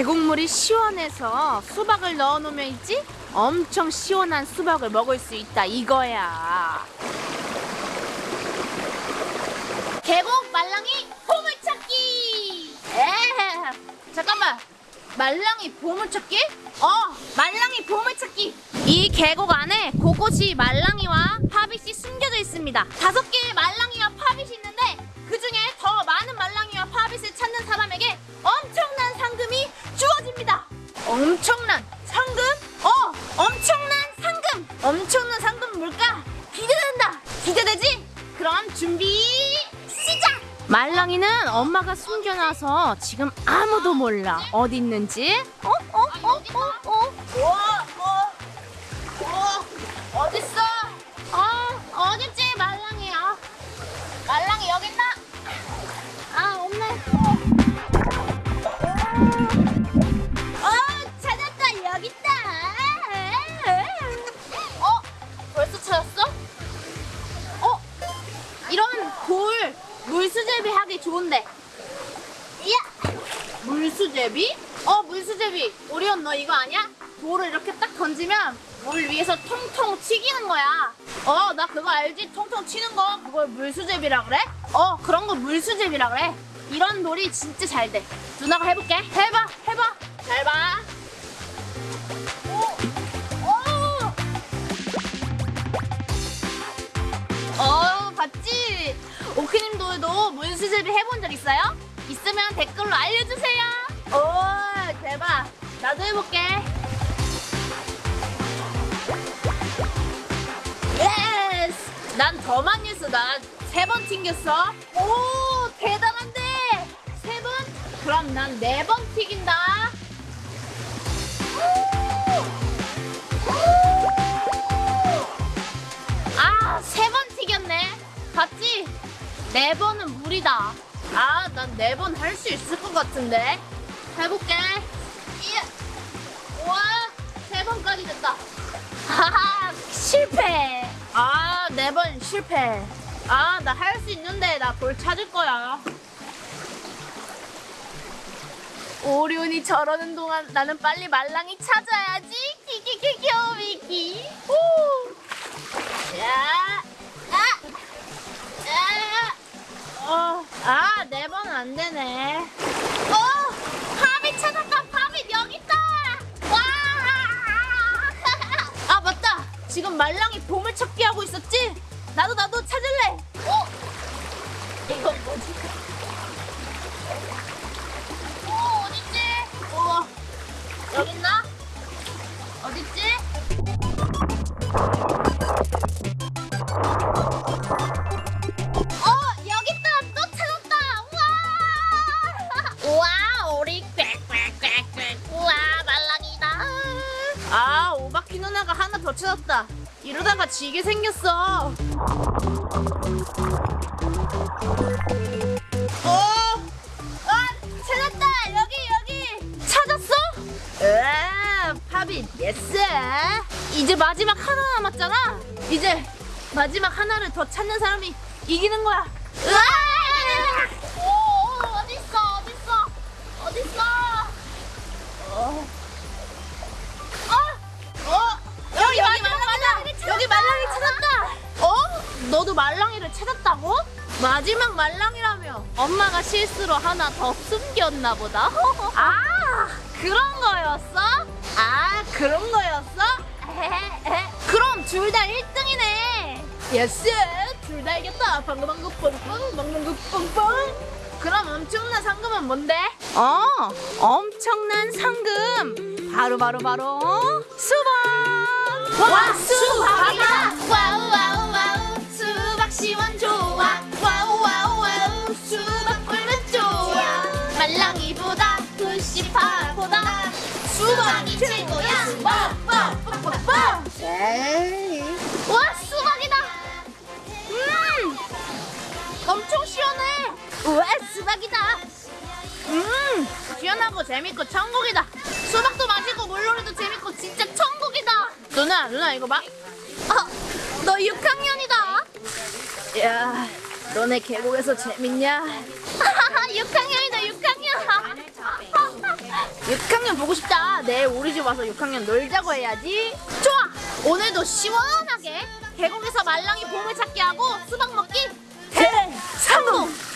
계곡물이 시원해서 수박을 넣어놓으면 있지? 엄청 시원한 수박을 먹을 수 있다 이거야. 계곡 말랑이 보물찾기. 에 잠깐만 말랑이 보물찾기? 어 말랑이 보물찾기 이 계곡 안에 곳곳이 말랑이와 파빗이 숨겨져 있습니다 다섯 개의 파빗이 엄청난 상금? 어 엄청난 상금 엄청난 상금 뭘까? 기대된다 기대되지? 그럼 준비 시작! 말랑이는 엄마가 숨겨놔서 지금 아무도 몰라 어디 있는지 어? 어? 어? 어? 어? 우와, 돌 물수제비 하기 좋은데. 야, 물수제비? 어 물수제비. 오리온 너 이거 아니야? 돌을 이렇게 딱 던지면 물 위에서 통통 튀기는 거야. 어 나 그거 알지? 통통 튀는 거. 그걸 물수제비라 그래? 어 그런 거 물수제비라 그래. 이런 놀이 진짜 잘돼. 누나가 해볼게. 해봐 해봐. 잘봐 물수제비 해본 적 있어요? 있으면 댓글로 알려주세요 오 대박 나도 해볼게 yes 난 더 많이 했어 난 세 번 튕겼어 오 대단한데 세 번? 그럼 난 네 번 튀긴다 아, 세 번 튀겼네. 봤지? 네 번은 무리다. 아, 난 네 번 할 수 있을 것 같은데. 해볼게. 이야. 우와, 세 번까지 됐다. 하하, 실패. 아, 네 번 실패. 아, 나 할 수 있는데 나돌 찾을 거야. 오리온이 저러는 동안 나는 빨리 말랑이 찾아야지. 키키키키오 미키. 오. 안 되네. 어, 파빗 찾았다. 파빗 여기 있다. 와, 아 맞다. 지금 말랑이 보물 찾기 하고 있었지? 나도 나도 찾을래. 어, 이건 뭐지? 더 찾았다. 이러다가 지게 생겼어. 어, 아 찾았다! 여기 여기! 찾았어? 으아 파빗 yes 이제 마지막 하나 남았잖아. 이제 마지막 하나를 더 찾는 사람이 이기는 거야. 으아 너도 말랑이를 찾았다고? 마지막 말랑이라며 엄마가 실수로 하나 더 숨겼나 보다. 아 그런 거였어? 아 그런 거였어? 그럼 둘 다 1등이네. yes 둘 다 이겼다. 방금 방금 뻥뻥 방금 그 뻥뻥. 그럼 엄청난 상금은 뭔데? 어, 엄청난 상금. 바로 바로 바로 수박. 와, 수박이다. 와우, 와우. 꿀만 좋아. 와우 와우 와우. 수박 꿀만 좋아. 말랑이보다 불씨파보다. 수박이 최고야. 뭐, 뭐, 뭐, 와 수박이다. 음. 엄청 시원해. 와 수박이다. 음. 시원하고 재밌고 천국이다. 수박도 맛있고 물놀이도 재밌고 진짜 천국이다. 누나 누나 이거 봐. 어, 너 육하 야 너네 계곡에서 재밌냐 6학년이다 6학년 6학년 보고 싶다. 내일 우리 집 와서 6학년 놀자고 해야지. 좋아. 오늘도 시원하게 계곡에서 말랑이 보물 찾기 하고 수박 먹기 대성공.